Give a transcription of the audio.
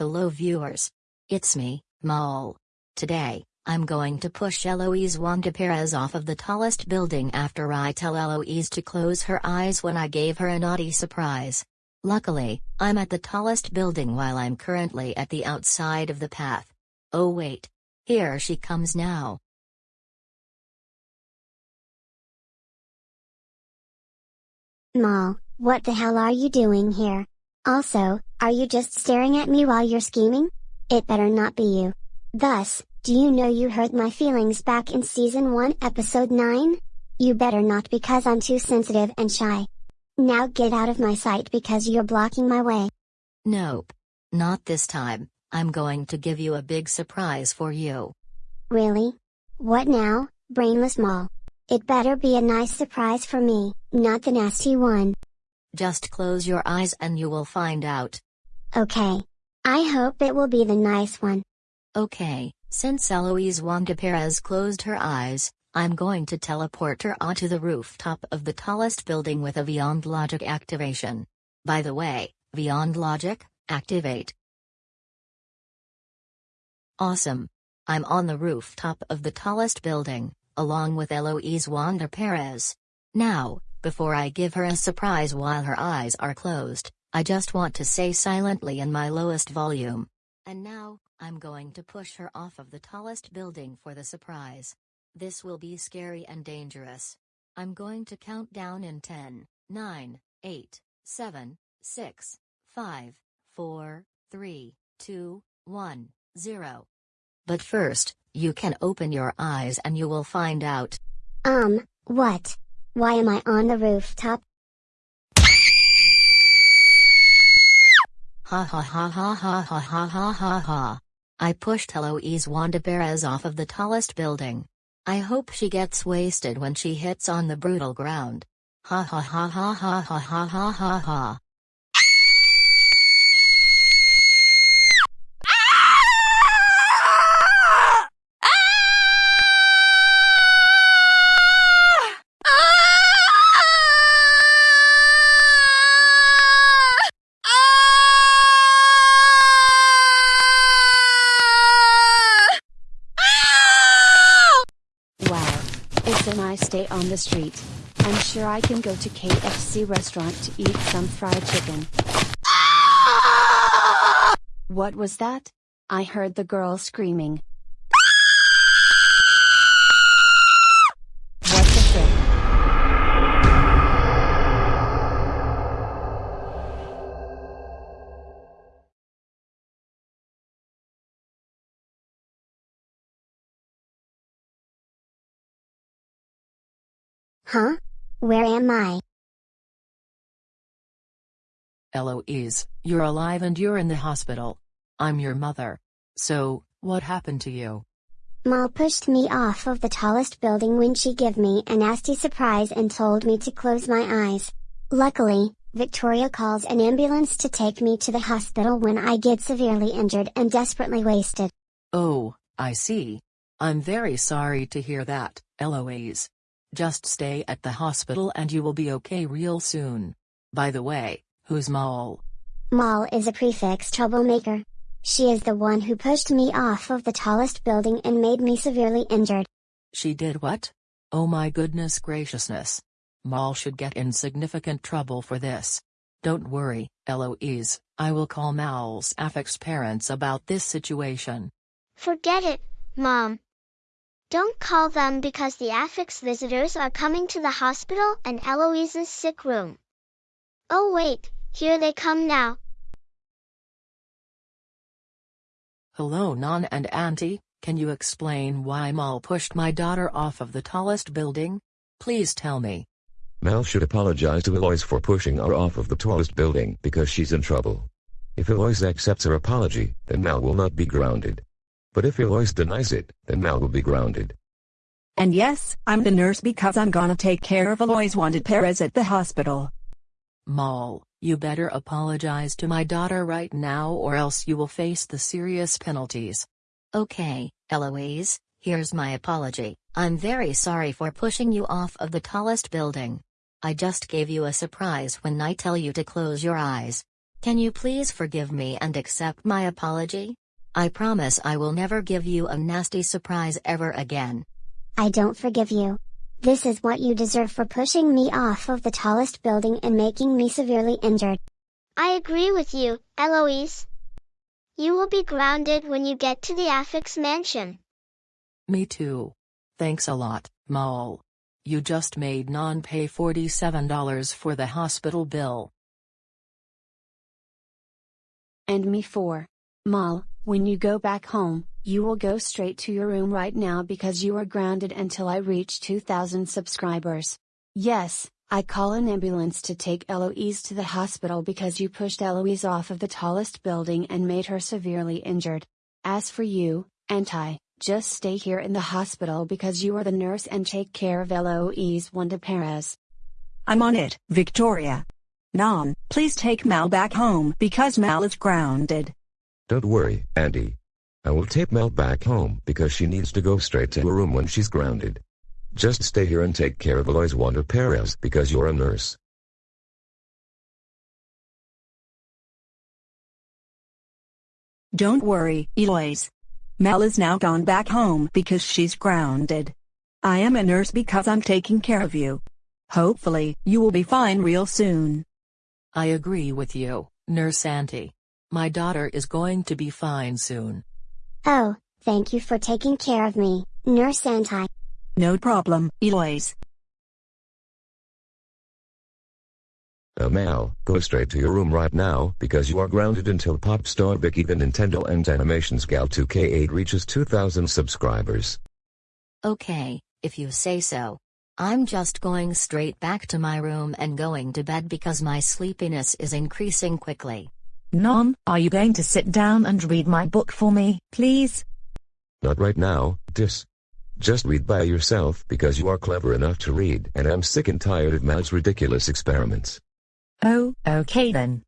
Hello viewers. It's me, Maul. Today, I'm going to push Eloise Wanda Perez off of the tallest building after I tell Eloise to close her eyes when I gave her a naughty surprise. Luckily, I'm at the tallest building while I'm currently at the outside of the path. Oh wait. Here she comes now. Maul, what the hell are you doing here? Also, are you just staring at me while you're scheming? It better not be you. Thus, do you know you hurt my feelings back in season 1 episode 9? You better not because I'm too sensitive and shy. Now get out of my sight because you're blocking my way. Nope. Not this time, I'm going to give you a big surprise for you. Really? What now, brainless Maul? It better be a nice surprise for me, not the nasty one. Just close your eyes and you will find out. Okay. I hope it will be the nice one. Okay, since Eloise Wanda Perez closed her eyes, I'm going to teleport her onto the rooftop of the tallest building with a Beyond Logic activation. By the way, Beyond Logic, activate. Awesome. I'm on the rooftop of the tallest building, along with Eloise Wanda Perez. Now, before I give her a surprise while her eyes are closed, I just want to say silently in my lowest volume. And now, I'm going to push her off of the tallest building for the surprise. This will be scary and dangerous. I'm going to count down in 10, 9, 8, 7, 6, 5, 4, 3, 2, 1, 0. But first, you can open your eyes and you will find out. Um, what? Why am I on the rooftop? Ha ha ha ha ha ha ha ha ha ha. I pushed Eloise Wanda Perez off of the tallest building. I hope she gets wasted when she hits on the brutal ground. Ha ha ha ha ha ha ha ha ha ha. Day on the street. I'm sure I can go to KFC restaurant to eat some fried chicken. What was that? I heard the girl screaming. Huh? Where am I? Eloise, you're alive and you're in the hospital. I'm your mother. So, what happened to you? Maul pushed me off of the tallest building when she gave me a nasty surprise and told me to close my eyes. Luckily, Victoria calls an ambulance to take me to the hospital when I get severely injured and desperately wasted. Oh, I see. I'm very sorry to hear that, Eloise. Just stay at the hospital and you will be okay real soon. By the way, who's Maul? Maul is a prefix troublemaker. She is the one who pushed me off of the tallest building and made me severely injured. She did what? Oh my goodness graciousness. Maul should get in significant trouble for this. Don't worry, Eloise, I will call Maul's affix parents about this situation. Forget it, Mom. Don't call them because the affix visitors are coming to the hospital and Eloise's sick room. Oh wait, here they come now. Hello Non and Auntie, can you explain why Mal pushed my daughter off of the tallest building? Please tell me. Mal should apologize to Eloise for pushing her off of the tallest building because she's in trouble. If Eloise accepts her apology, then Mal will not be grounded. But if Eloise denies it, then Mal will be grounded. And yes, I'm the nurse because I'm gonna take care of Eloise Wanda Perez at the hospital. Mal, you better apologize to my daughter right now or else you will face the serious penalties. Okay, Eloise, here's my apology. I'm very sorry for pushing you off of the tallest building. I just gave you a surprise when I tell you to close your eyes. Can you please forgive me and accept my apology? I promise I will never give you a nasty surprise ever again. I don't forgive you. This is what you deserve for pushing me off of the tallest building and making me severely injured. I agree with you, Eloise. You will be grounded when you get to the Affix mansion. Me too. Thanks a lot, Mole. You just made non pay $47 for the hospital bill. And me for. Mal, when you go back home, you will go straight to your room right now because you are grounded until I reach 2000 subscribers. Yes, I call an ambulance to take Eloise to the hospital because you pushed Eloise off of the tallest building and made her severely injured. As for you, Auntie, just stay here in the hospital because you are the nurse and take care of Eloise Wanda Perez. I'm on it, Victoria. Nan, please take Mal back home because Mal is grounded. Don't worry, Andy. I will take Mel back home because she needs to go straight to her room when she's grounded. Just stay here and take care of Eloise Wanda Perez because you're a nurse. Don't worry, Eloise. Mel is now gone back home because she's grounded. I am a nurse because I'm taking care of you. Hopefully, you will be fine real soon. I agree with you, Nurse Auntie. My daughter is going to be fine soon. Oh, thank you for taking care of me, Nurse Auntie. No problem, Eloise. Now Mal, go straight to your room right now because you are grounded until Pop Star Vicky the Nintendo and Animations Gal 2K8 reaches 2000 subscribers. Okay, if you say so. I'm just going straight back to my room and going to bed because my sleepiness is increasing quickly. Nan, are you going to sit down and read my book for me, please? Not right now, Dis. Just read by yourself because you are clever enough to read and I'm sick and tired of Mal's ridiculous experiments. Oh, okay then.